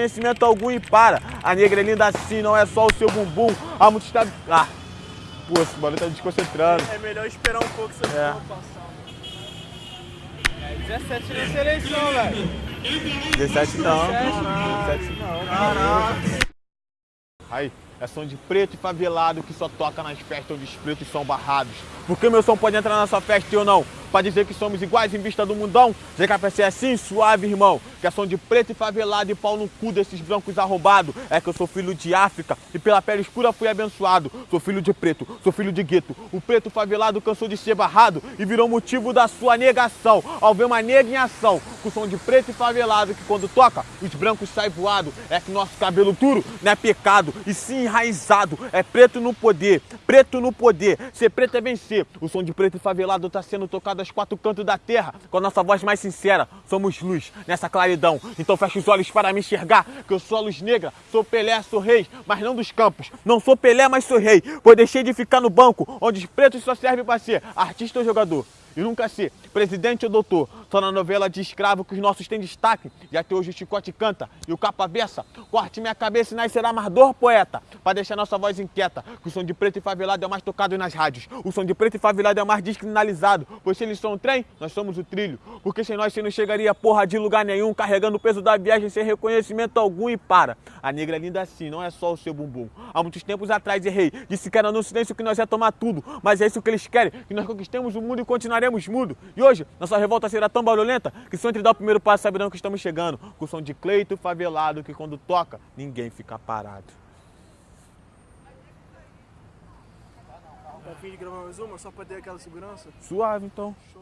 Conhecimento algum e para. A negra é linda assim, não é só o seu bumbum. Há muito está. Ah! Pô, esse barulho tá desconcentrando. É melhor esperar um pouco essa É. passar. É 17 nessa eleição, velho. 17 não. 17. 17 não. Caraca. Aí, é som de preto e favelado que só toca nas festas onde os pretos são barrados. Por que meu som pode entrar na sua festa e eu não? Pra dizer que somos iguais em vista do mundão? ZKPC é assim, suave, irmão. Que é som de preto e favelado e pau no cu desses brancos arrombados. É que eu sou filho de África e pela pele escura fui abençoado. Sou filho de preto, sou filho de gueto. O preto favelado cansou de ser barrado e virou motivo da sua negação. Ao ver uma nega em ação, com som de preto e favelado que quando toca, os brancos saem voado. É que nosso cabelo duro não é pecado e sim enraizado. É preto no poder, preto no poder. Ser preto é vencer. O som de preto e favelado tá sendo tocado aos quatro cantos da terra. Com a nossa voz mais sincera, somos luz nessa claridão. Então fecha os olhos para me enxergar, que eu sou a luz negra, sou Pelé, sou rei, mas não dos campos. Não sou Pelé, mas sou rei. Pois deixei de ficar no banco, onde os pretos só servem para ser artista ou jogador. E nunca ser presidente ou doutor. Só na novela de escravo que os nossos têm destaque. E até hoje o chicote canta e o capa beça. Corte minha cabeça e nascerá mais dor, poeta. Pra deixar nossa voz inquieta. Que o som de preto e favelado é o mais tocado nas rádios. O som de preto e favelado é o mais descriminalizado. Pois se eles são o trem, nós somos o trilho. Porque sem nós você não chegaria porra de lugar nenhum. Carregando o peso da viagem sem reconhecimento algum e para. A negra é linda assim, não é só o seu bumbum. Há muitos tempos atrás errei. Disse que era no silêncio que nós ia tomar tudo. Mas é isso que eles querem. Que nós conquistemos o mundo e continuaremos mudo. E hoje, nossa revolta será tão barulhenta que só entre dar o primeiro passo saberão que estamos chegando. Com o som de Cleito favelado que quando toca, ninguém fica parado. Tá fim de gravar mais uma, só pra ter aquela segurança? Suave então. Show.